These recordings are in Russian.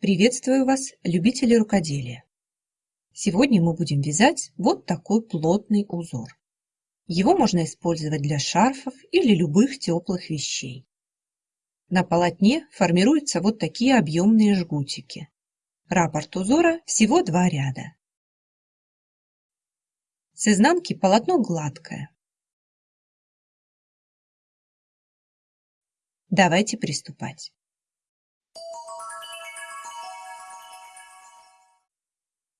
Приветствую вас, любители рукоделия! Сегодня мы будем вязать вот такой плотный узор. Его можно использовать для шарфов или любых теплых вещей. На полотне формируются вот такие объемные жгутики. Раппорт узора всего два ряда. С изнанки полотно гладкое. Давайте приступать.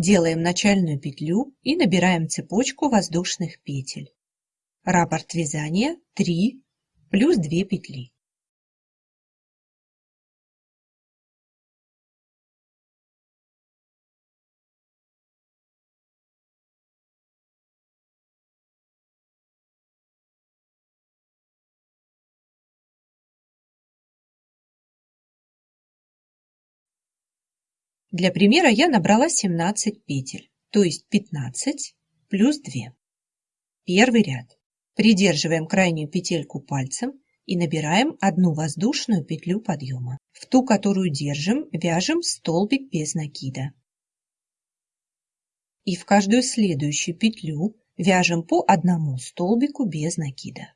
Делаем начальную петлю и набираем цепочку воздушных петель. Раппорт вязания 3 плюс 2 петли. Для примера я набрала 17 петель, то есть 15 плюс 2. Первый ряд. Придерживаем крайнюю петельку пальцем и набираем одну воздушную петлю подъема. В ту, которую держим, вяжем столбик без накида. И в каждую следующую петлю вяжем по одному столбику без накида.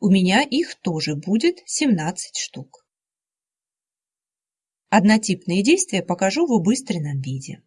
У меня их тоже будет 17 штук. Однотипные действия покажу в убыстренном виде.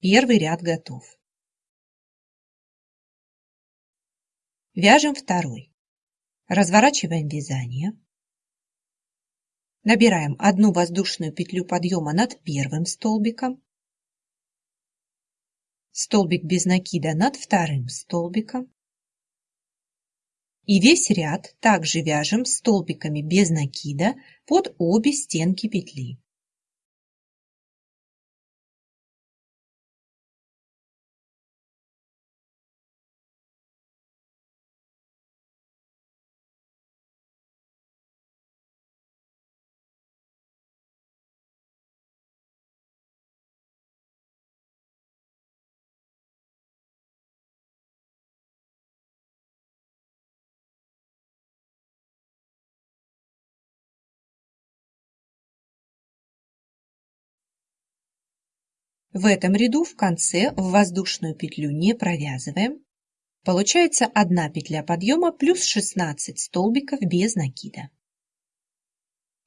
Первый ряд готов. Вяжем второй. Разворачиваем вязание. Набираем одну воздушную петлю подъема над первым столбиком, столбик без накида над вторым столбиком. И весь ряд также вяжем столбиками без накида под обе стенки петли. В этом ряду в конце в воздушную петлю не провязываем. Получается одна петля подъема плюс 16 столбиков без накида.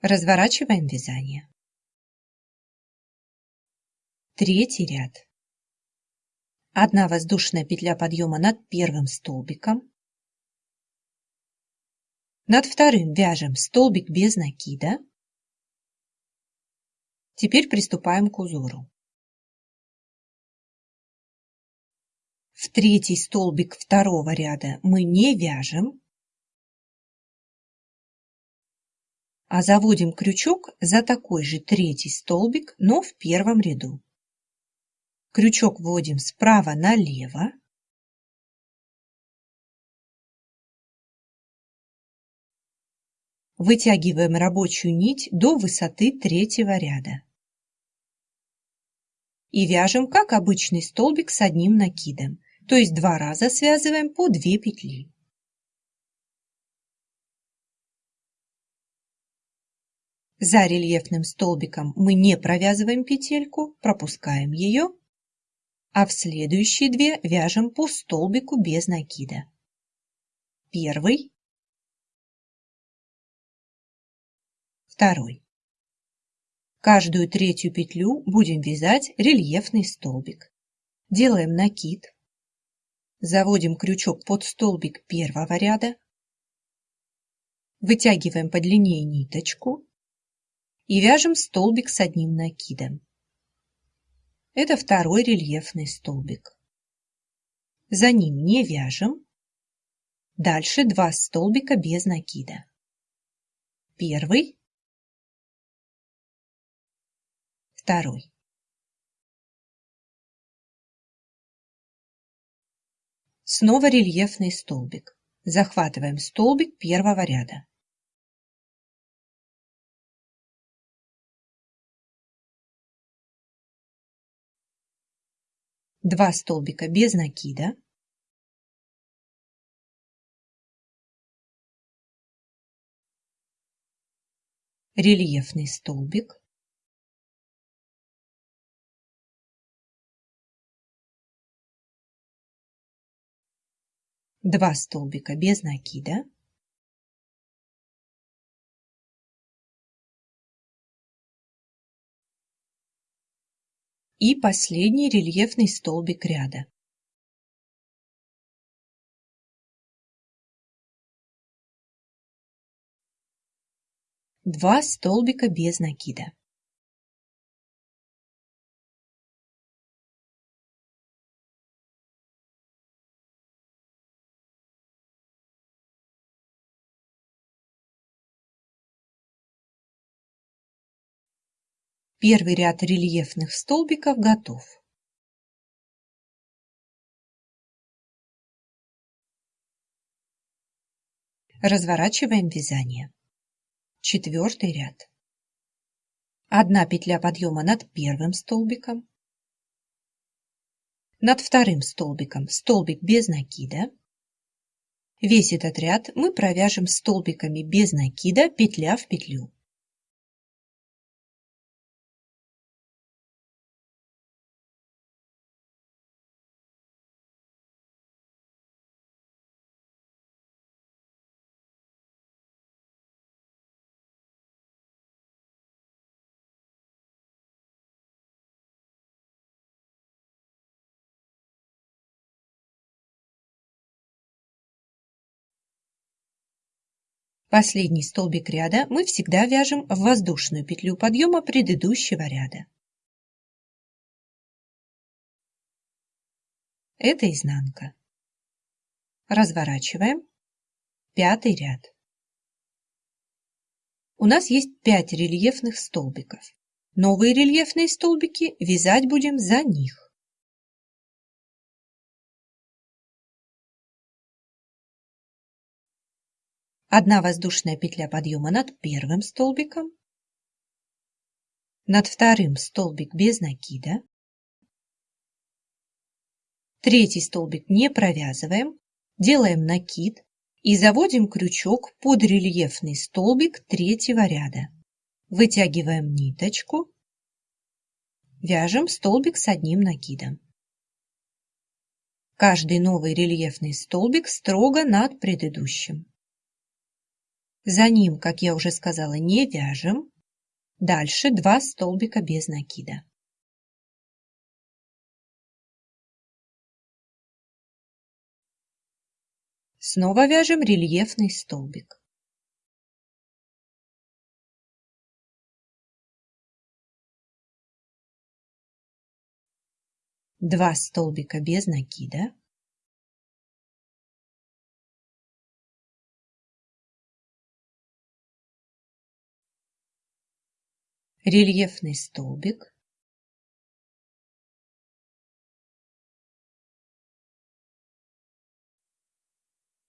Разворачиваем вязание. Третий ряд. Одна воздушная петля подъема над первым столбиком. Над вторым вяжем столбик без накида. Теперь приступаем к узору. В третий столбик второго ряда мы не вяжем, а заводим крючок за такой же третий столбик, но в первом ряду. Крючок вводим справа налево. Вытягиваем рабочую нить до высоты третьего ряда. И вяжем, как обычный столбик с одним накидом то есть два раза связываем по 2 петли. За рельефным столбиком мы не провязываем петельку, пропускаем ее, а в следующие две вяжем по столбику без накида. Первый, второй. Каждую третью петлю будем вязать рельефный столбик. Делаем накид, Заводим крючок под столбик первого ряда, вытягиваем подлиннее ниточку и вяжем столбик с одним накидом. Это второй рельефный столбик. За ним не вяжем, Дальше два столбика без накида. Первый, второй. Снова рельефный столбик. Захватываем столбик первого ряда. Два столбика без накида. Рельефный столбик. Два столбика без накида. И последний рельефный столбик ряда. Два столбика без накида. Первый ряд рельефных столбиков готов. Разворачиваем вязание. Четвертый ряд. Одна петля подъема над первым столбиком. Над вторым столбиком столбик без накида. Весь этот ряд мы провяжем столбиками без накида петля в петлю. Последний столбик ряда мы всегда вяжем в воздушную петлю подъема предыдущего ряда. Это изнанка. Разворачиваем. Пятый ряд. У нас есть 5 рельефных столбиков. Новые рельефные столбики вязать будем за них. Одна воздушная петля подъема над первым столбиком, над вторым столбик без накида, третий столбик не провязываем, делаем накид и заводим крючок под рельефный столбик третьего ряда. Вытягиваем ниточку, вяжем столбик с одним накидом. Каждый новый рельефный столбик строго над предыдущим. За ним, как я уже сказала, не вяжем. Дальше два столбика без накида. Снова вяжем рельефный столбик. Два столбика без накида. Рельефный столбик,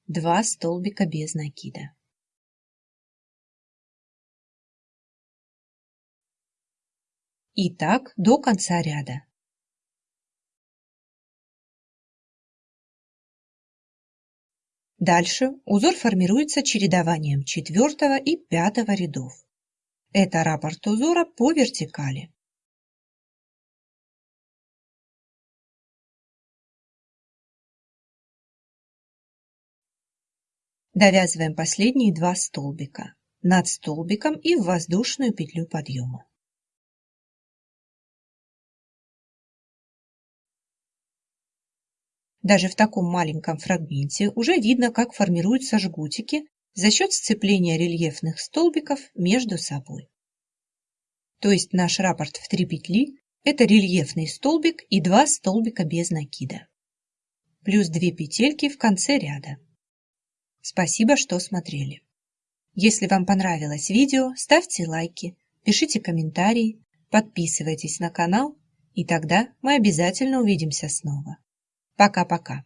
два столбика без накида. И так до конца ряда. Дальше узор формируется чередованием четвертого и пятого рядов. Это раппорт узора по вертикали. Довязываем последние два столбика над столбиком и в воздушную петлю подъема. Даже в таком маленьком фрагменте уже видно, как формируются жгутики за счет сцепления рельефных столбиков между собой. То есть наш раппорт в три петли – это рельефный столбик и два столбика без накида. Плюс две петельки в конце ряда. Спасибо, что смотрели. Если вам понравилось видео, ставьте лайки, пишите комментарии, подписывайтесь на канал, и тогда мы обязательно увидимся снова. Пока-пока.